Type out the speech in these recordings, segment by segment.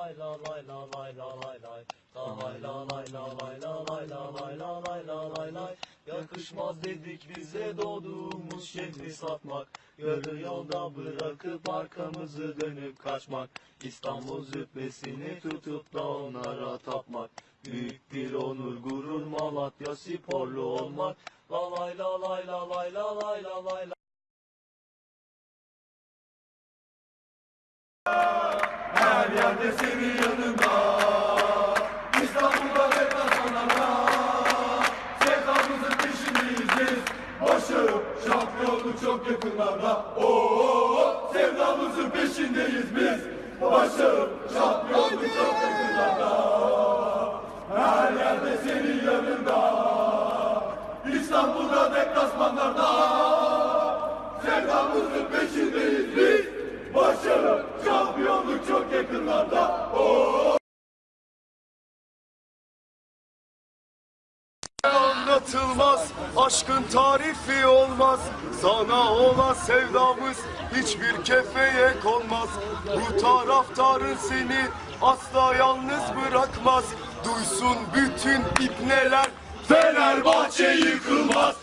la lay la lay la lay lay La lay la lay la lay la lay la lay la lay la lay lay Yakışmaz dedik bize doğduğumuz şehri satmak Yarı yolda bırakıp arkamızı dönüp kaçmak İstanbul züppesini tutup da onlara tapmak Büyük bir onur gurur Malatya sporlu olmak La lay la lay la lay la lay la lay senin yanında İstanbul'da ve kazanana Sevdamızın peşindeyiz. Başı şampiyonluk çok yakınlarda. Oo, Sevdamızın peşindeyiz biz. Başı şampiyonluk çok yakınlarda. Her yerde senin yanında. İstanbul'da deplasmanlarda Sevdamızın peşindeyiz biz. Başarı, yakınlarda. anlatılmaz Aşkın tarifi olmaz Sana olan sevdamız Hiçbir kefeye konmaz Bu taraftarın seni Asla yalnız bırakmaz Duysun bütün ipneler Fenerbahçe yıkılmaz.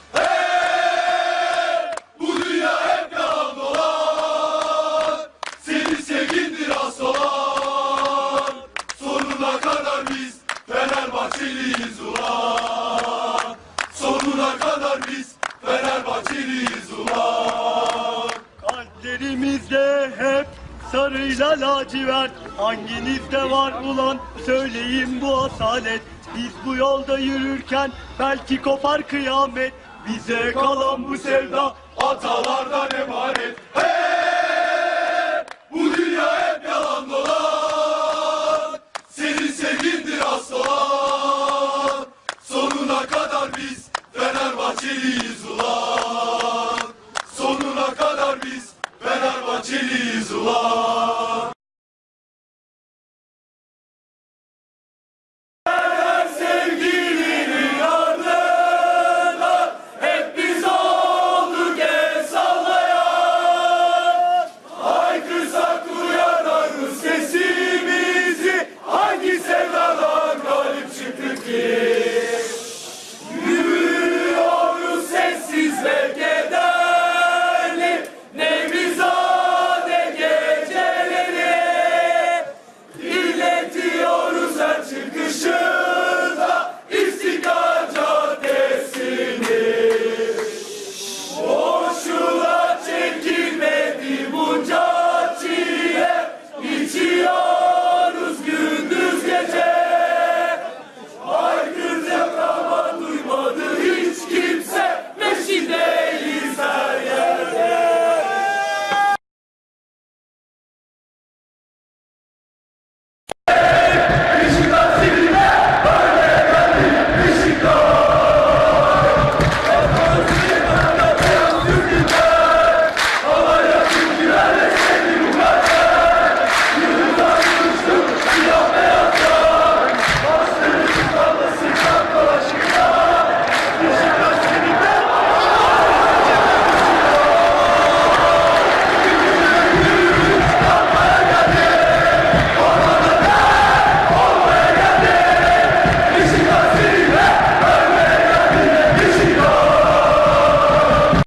sarıyla lacivert. Hanginizde var ulan? Söyleyin bu asalet. Biz bu yolda yürürken belki kopar kıyamet. Bize kalan bu sevda atalardan emanet. Hey! Bu dünya hep yalan dolan. Senin sevgindir aslan Sonuna kadar biz Fenerbahçeliyiz.